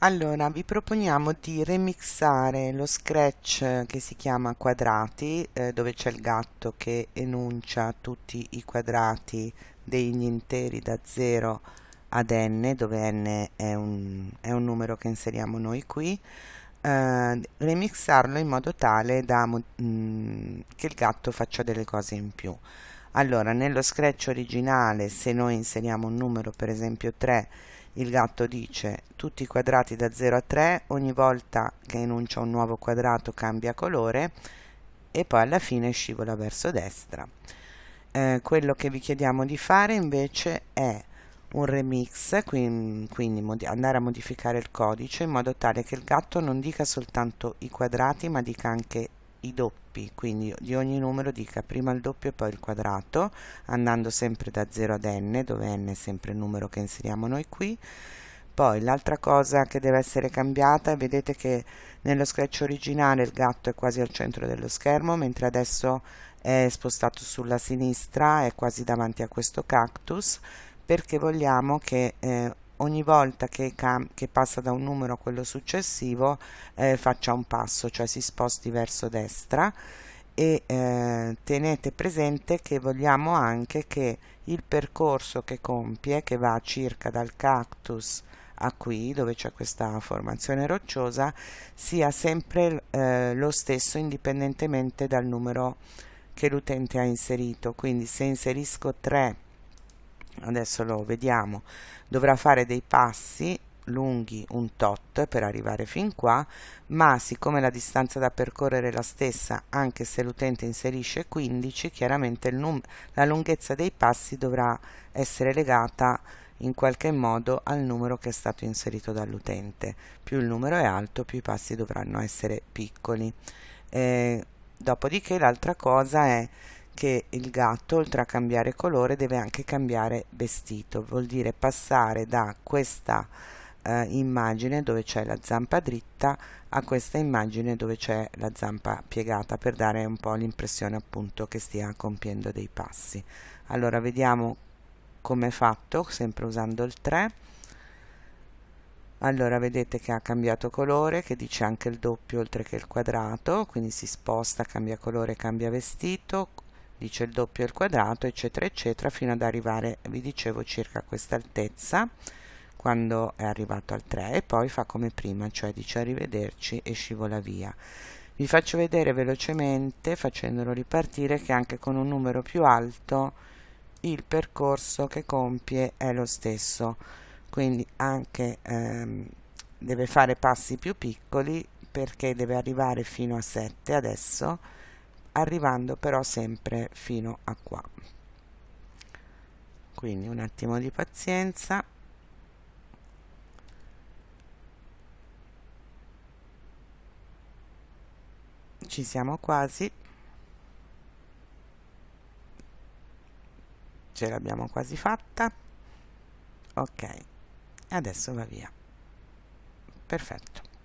Allora, vi proponiamo di remixare lo scratch che si chiama quadrati, eh, dove c'è il gatto che enuncia tutti i quadrati degli interi da 0 ad n, dove n è un, è un numero che inseriamo noi qui, eh, remixarlo in modo tale da, mh, mm, che il gatto faccia delle cose in più. Allora, nello scratch originale, se noi inseriamo un numero, per esempio 3, il gatto dice tutti i quadrati da 0 a 3, ogni volta che enuncia un nuovo quadrato cambia colore e poi alla fine scivola verso destra. Eh, quello che vi chiediamo di fare invece è un remix, quindi, andare a modificare il codice in modo tale che il gatto non dica soltanto i quadrati ma dica anche i doppi, quindi di ogni numero dica prima il doppio e poi il quadrato, andando sempre da 0 ad n, dove n è sempre il numero che inseriamo noi qui. Poi l'altra cosa che deve essere cambiata, vedete che nello scratch originale il gatto è quasi al centro dello schermo, mentre adesso è spostato sulla sinistra, è quasi davanti a questo cactus, perché vogliamo che eh, ogni volta che, che, passa da un numero a quello successivo eh, faccia un passo, cioè si sposti verso destra e eh, tenete presente che vogliamo anche che il percorso che compie, che va circa dal cactus a qui, dove c'è questa formazione rocciosa, sia sempre eh, lo stesso indipendentemente dal numero che l'utente ha inserito. Quindi se inserisco 3 adesso lo vediamo. Dovrà fare dei passi lunghi un tot per arrivare fin qua ma siccome la distanza da percorrere è la stessa anche se l'utente inserisce 15 chiaramente la lunghezza dei passi dovrà essere legata in qualche modo al numero che è stato inserito dall'utente. Più il numero è alto più i passi dovranno essere piccoli. Eh, dopodiché l'altra cosa è che il gatto oltre a cambiare colore deve anche cambiare vestito. Vuol dire passare da questa eh, immagine dove c'è la zampa dritta a questa immagine dove c'è la zampa piegata per dare un po' l'impressione appunto che stia compiendo dei passi. Allora vediamo come è fatto sempre usando il 3 allora vedete che ha cambiato colore che dice anche il doppio oltre che il quadrato quindi si sposta cambia colore cambia vestito dice il doppio il quadrato eccetera eccetera fino ad arrivare vi dicevo circa a questa altezza quando è arrivato al 3 e poi fa come prima cioè dice arrivederci e scivola via. Vi faccio vedere velocemente facendolo ripartire che anche con un numero più alto il percorso che compie è lo stesso. Quindi anche ehm, deve fare passi più piccoli perché deve arrivare fino a 7 adesso arrivando però sempre fino a qua. Quindi un attimo di pazienza. Ci siamo quasi. Ce l'abbiamo quasi fatta. Ok adesso va via. Perfetto